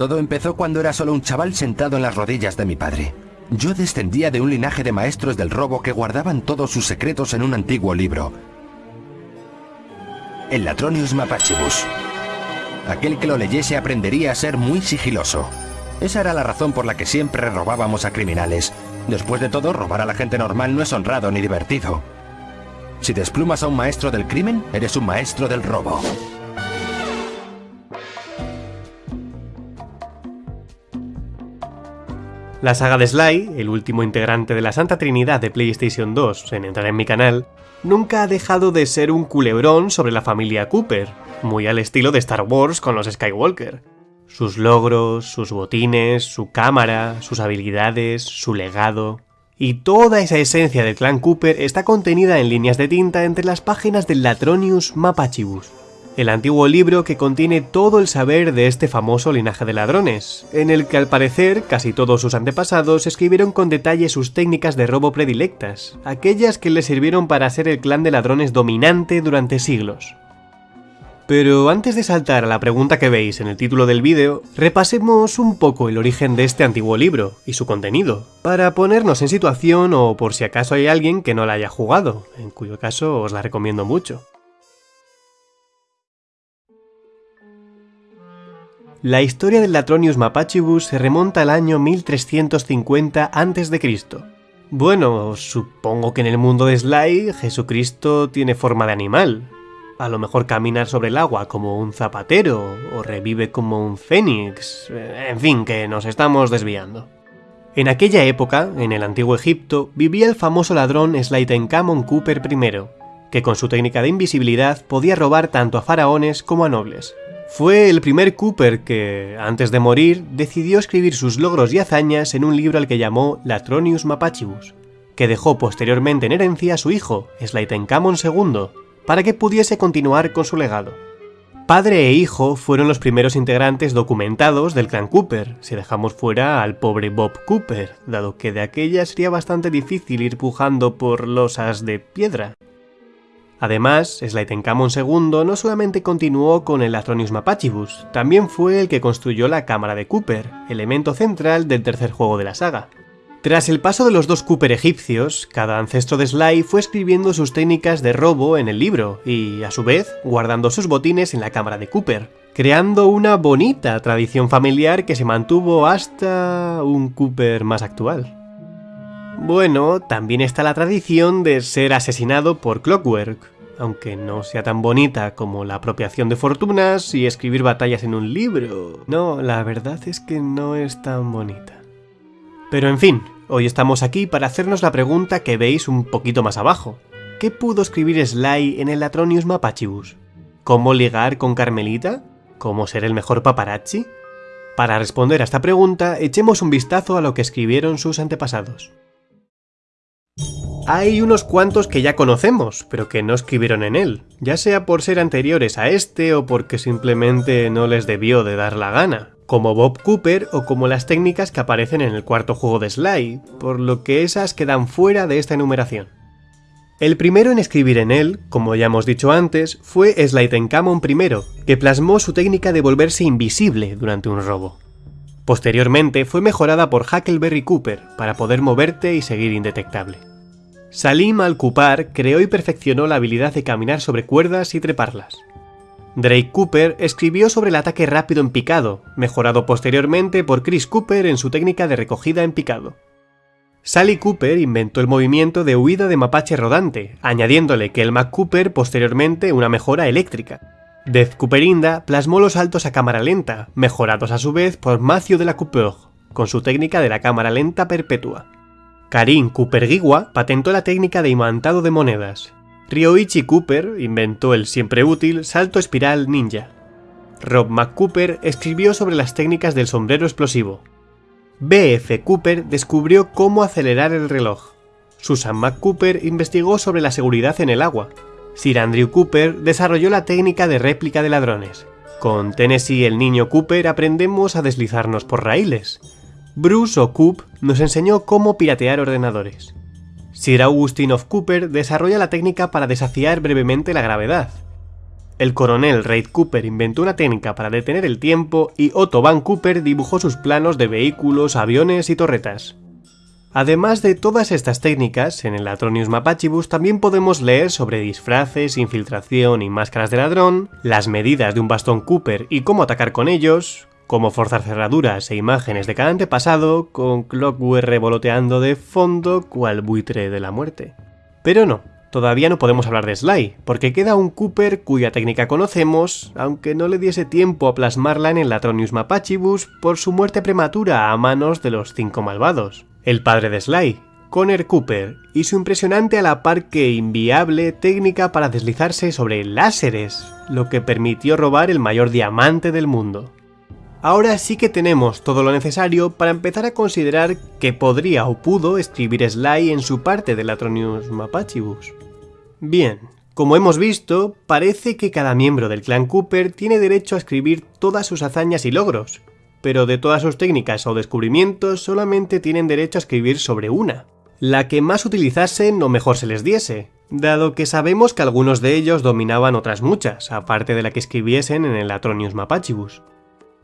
Todo empezó cuando era solo un chaval sentado en las rodillas de mi padre. Yo descendía de un linaje de maestros del robo que guardaban todos sus secretos en un antiguo libro. El Latronius Mapachibus. Aquel que lo leyese aprendería a ser muy sigiloso. Esa era la razón por la que siempre robábamos a criminales. Después de todo, robar a la gente normal no es honrado ni divertido. Si desplumas a un maestro del crimen, eres un maestro del robo. La saga de Sly, el último integrante de la Santa Trinidad de PlayStation 2 en entrar en mi canal, nunca ha dejado de ser un culebrón sobre la familia Cooper, muy al estilo de Star Wars con los Skywalker. Sus logros, sus botines, su cámara, sus habilidades, su legado... Y toda esa esencia del clan Cooper está contenida en líneas de tinta entre las páginas del Latronius Mapachibus, el antiguo libro que contiene todo el saber de este famoso linaje de ladrones, en el que al parecer casi todos sus antepasados escribieron con detalle sus técnicas de robo predilectas, aquellas que le sirvieron para ser el clan de ladrones dominante durante siglos. Pero antes de saltar a la pregunta que veis en el título del vídeo, repasemos un poco el origen de este antiguo libro y su contenido, para ponernos en situación o por si acaso hay alguien que no la haya jugado, en cuyo caso os la recomiendo mucho. La historia del Latronius Mapachibus se remonta al año 1350 a.C. Bueno, supongo que en el mundo de Sly, Jesucristo tiene forma de animal. A lo mejor camina sobre el agua como un zapatero, o revive como un fénix... En fin, que nos estamos desviando. En aquella época, en el antiguo Egipto, vivía el famoso ladrón Slytenkamon Cooper I, que con su técnica de invisibilidad podía robar tanto a faraones como a nobles. Fue el primer Cooper que, antes de morir, decidió escribir sus logros y hazañas en un libro al que llamó Latronius Mapachibus, que dejó posteriormente en herencia a su hijo, Slytenkamon II, para que pudiese continuar con su legado. Padre e hijo fueron los primeros integrantes documentados del clan Cooper, si dejamos fuera al pobre Bob Cooper, dado que de aquella sería bastante difícil ir pujando por losas de piedra. Además, Slytenkamon II no solamente continuó con el Atronius Mapachibus, también fue el que construyó la cámara de Cooper, elemento central del tercer juego de la saga. Tras el paso de los dos Cooper egipcios, cada ancestro de Sly fue escribiendo sus técnicas de robo en el libro y, a su vez, guardando sus botines en la cámara de Cooper, creando una bonita tradición familiar que se mantuvo hasta un Cooper más actual. Bueno, también está la tradición de ser asesinado por Clockwork, aunque no sea tan bonita como la apropiación de fortunas y escribir batallas en un libro. No, la verdad es que no es tan bonita. Pero en fin, hoy estamos aquí para hacernos la pregunta que veis un poquito más abajo. ¿Qué pudo escribir Sly en el Atronius Mapachibus? ¿Cómo ligar con Carmelita? ¿Cómo ser el mejor paparazzi? Para responder a esta pregunta, echemos un vistazo a lo que escribieron sus antepasados. Hay unos cuantos que ya conocemos, pero que no escribieron en él, ya sea por ser anteriores a este o porque simplemente no les debió de dar la gana, como Bob Cooper o como las técnicas que aparecen en el cuarto juego de Sly, por lo que esas quedan fuera de esta enumeración. El primero en escribir en él, como ya hemos dicho antes, fue Slytenkamon I, que plasmó su técnica de volverse invisible durante un robo. Posteriormente fue mejorada por Huckleberry Cooper para poder moverte y seguir indetectable. Salim al-Kupar creó y perfeccionó la habilidad de caminar sobre cuerdas y treparlas. Drake Cooper escribió sobre el ataque rápido en picado, mejorado posteriormente por Chris Cooper en su técnica de recogida en picado. Sally Cooper inventó el movimiento de huida de mapache rodante, añadiéndole que el Mac Cooper posteriormente una mejora eléctrica. Death Cooperinda plasmó los saltos a cámara lenta, mejorados a su vez por Matthew de la Couper, con su técnica de la cámara lenta perpetua. Karin Cooper-Giwa patentó la técnica de imantado de monedas. Ryoichi Cooper inventó el siempre útil salto espiral ninja. Rob McCooper escribió sobre las técnicas del sombrero explosivo. B.F. Cooper descubrió cómo acelerar el reloj. Susan McCooper investigó sobre la seguridad en el agua. Sir Andrew Cooper desarrolló la técnica de réplica de ladrones. Con Tennessee el niño Cooper aprendemos a deslizarnos por raíles. Bruce o Coop nos enseñó cómo piratear ordenadores. Sir Augustine of Cooper desarrolla la técnica para desafiar brevemente la gravedad. El coronel Reid Cooper inventó una técnica para detener el tiempo y Otto Van Cooper dibujó sus planos de vehículos, aviones y torretas. Además de todas estas técnicas, en el Atronius Mapachibus también podemos leer sobre disfraces, infiltración y máscaras de ladrón, las medidas de un bastón Cooper y cómo atacar con ellos, cómo forzar cerraduras e imágenes de cada antepasado, con Clockwork revoloteando de fondo cual buitre de la muerte. Pero no, todavía no podemos hablar de Sly, porque queda un Cooper cuya técnica conocemos, aunque no le diese tiempo a plasmarla en el Atronius Mapachibus por su muerte prematura a manos de los cinco malvados el padre de Sly, Conner Cooper, y su impresionante a la par que inviable técnica para deslizarse sobre láseres, lo que permitió robar el mayor diamante del mundo. Ahora sí que tenemos todo lo necesario para empezar a considerar que podría o pudo escribir Sly en su parte del Atronius Mapachibus. Bien, como hemos visto, parece que cada miembro del clan Cooper tiene derecho a escribir todas sus hazañas y logros, pero de todas sus técnicas o descubrimientos solamente tienen derecho a escribir sobre una, la que más utilizasen o mejor se les diese, dado que sabemos que algunos de ellos dominaban otras muchas, aparte de la que escribiesen en el Atronius Mapachibus.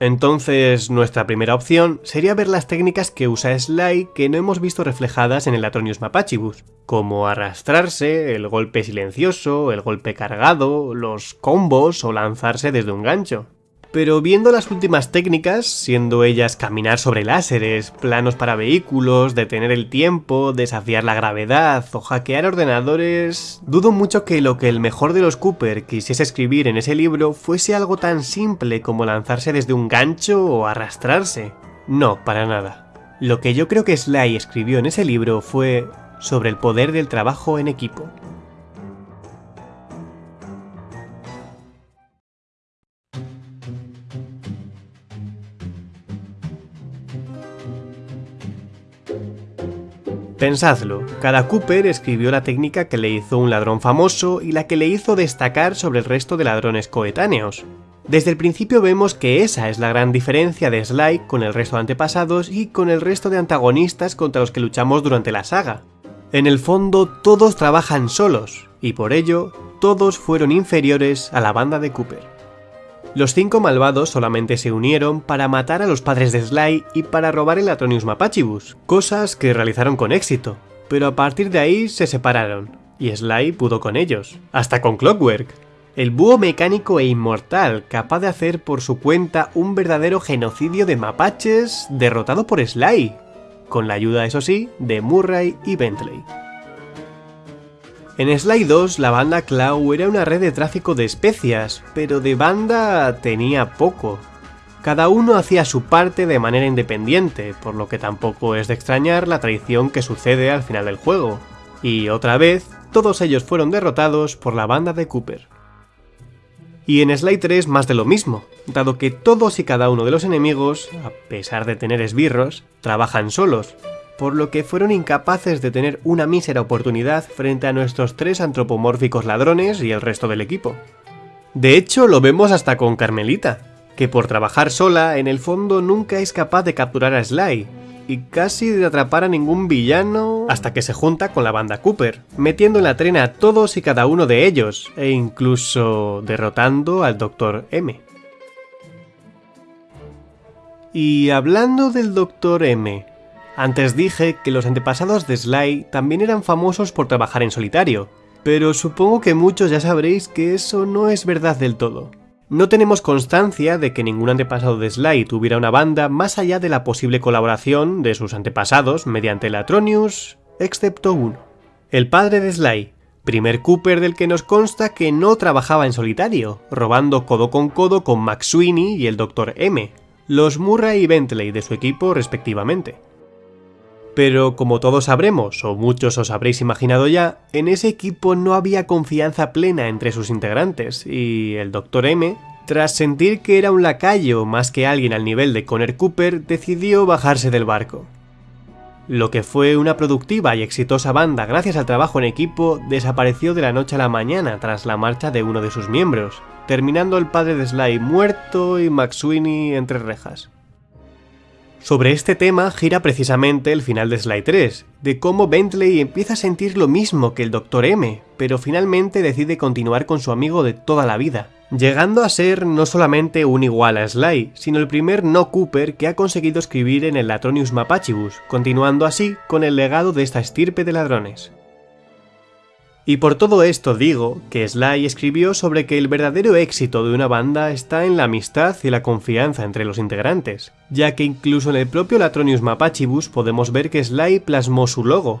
Entonces, nuestra primera opción sería ver las técnicas que usa Sly que no hemos visto reflejadas en el Atronius Mapachibus, como arrastrarse, el golpe silencioso, el golpe cargado, los combos o lanzarse desde un gancho. Pero viendo las últimas técnicas, siendo ellas caminar sobre láseres, planos para vehículos, detener el tiempo, desafiar la gravedad o hackear ordenadores, dudo mucho que lo que el mejor de los Cooper quisiese escribir en ese libro fuese algo tan simple como lanzarse desde un gancho o arrastrarse. No, para nada. Lo que yo creo que Sly escribió en ese libro fue sobre el poder del trabajo en equipo. Pensadlo, cada Cooper escribió la técnica que le hizo un ladrón famoso y la que le hizo destacar sobre el resto de ladrones coetáneos. Desde el principio vemos que esa es la gran diferencia de Sly con el resto de antepasados y con el resto de antagonistas contra los que luchamos durante la saga. En el fondo todos trabajan solos, y por ello todos fueron inferiores a la banda de Cooper. Los cinco malvados solamente se unieron para matar a los padres de Sly y para robar el Atronius Mapachibus, cosas que realizaron con éxito, pero a partir de ahí se separaron, y Sly pudo con ellos, hasta con Clockwork, el búho mecánico e inmortal capaz de hacer por su cuenta un verdadero genocidio de mapaches derrotado por Sly, con la ayuda, eso sí, de Murray y Bentley. En Sly 2 la banda Clau era una red de tráfico de especias, pero de banda tenía poco. Cada uno hacía su parte de manera independiente, por lo que tampoco es de extrañar la traición que sucede al final del juego. Y otra vez, todos ellos fueron derrotados por la banda de Cooper. Y en Sly 3 más de lo mismo, dado que todos y cada uno de los enemigos, a pesar de tener esbirros, trabajan solos, por lo que fueron incapaces de tener una mísera oportunidad frente a nuestros tres antropomórficos ladrones y el resto del equipo. De hecho, lo vemos hasta con Carmelita, que por trabajar sola, en el fondo nunca es capaz de capturar a Sly, y casi de atrapar a ningún villano hasta que se junta con la banda Cooper, metiendo en la trena a todos y cada uno de ellos, e incluso derrotando al Dr. M. Y hablando del Dr. M, antes dije que los antepasados de Sly también eran famosos por trabajar en solitario, pero supongo que muchos ya sabréis que eso no es verdad del todo. No tenemos constancia de que ningún antepasado de Sly tuviera una banda más allá de la posible colaboración de sus antepasados mediante la Atronius, excepto uno. El padre de Sly, primer Cooper del que nos consta que no trabajaba en solitario, robando codo con codo con Max Sweeney y el Dr. M, los Murray y Bentley de su equipo respectivamente. Pero como todos sabremos, o muchos os habréis imaginado ya, en ese equipo no había confianza plena entre sus integrantes, y el Dr. M, tras sentir que era un lacayo más que alguien al nivel de Connor Cooper, decidió bajarse del barco. Lo que fue una productiva y exitosa banda gracias al trabajo en equipo desapareció de la noche a la mañana tras la marcha de uno de sus miembros, terminando el padre de Sly muerto y McSweeney entre rejas. Sobre este tema gira precisamente el final de Sly 3, de cómo Bentley empieza a sentir lo mismo que el Dr. M, pero finalmente decide continuar con su amigo de toda la vida, llegando a ser no solamente un igual a Sly, sino el primer no Cooper que ha conseguido escribir en el Latronius Mapachibus, continuando así con el legado de esta estirpe de ladrones. Y por todo esto digo que Sly escribió sobre que el verdadero éxito de una banda está en la amistad y la confianza entre los integrantes, ya que incluso en el propio Latronius Mapachibus podemos ver que Sly plasmó su logo,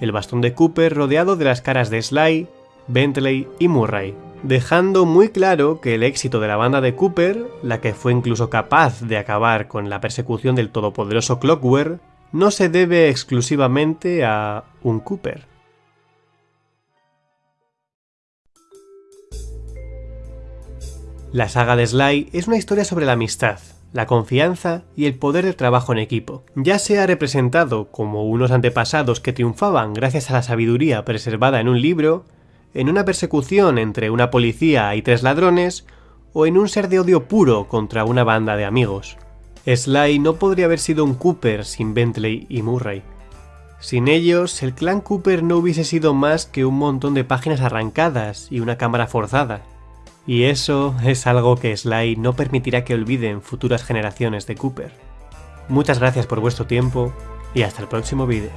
el bastón de Cooper rodeado de las caras de Sly, Bentley y Murray, dejando muy claro que el éxito de la banda de Cooper, la que fue incluso capaz de acabar con la persecución del todopoderoso Clockwork, no se debe exclusivamente a un Cooper. La saga de Sly es una historia sobre la amistad, la confianza y el poder del trabajo en equipo. Ya sea representado como unos antepasados que triunfaban gracias a la sabiduría preservada en un libro, en una persecución entre una policía y tres ladrones, o en un ser de odio puro contra una banda de amigos. Sly no podría haber sido un Cooper sin Bentley y Murray. Sin ellos, el clan Cooper no hubiese sido más que un montón de páginas arrancadas y una cámara forzada. Y eso es algo que Sly no permitirá que olviden futuras generaciones de Cooper. Muchas gracias por vuestro tiempo y hasta el próximo vídeo.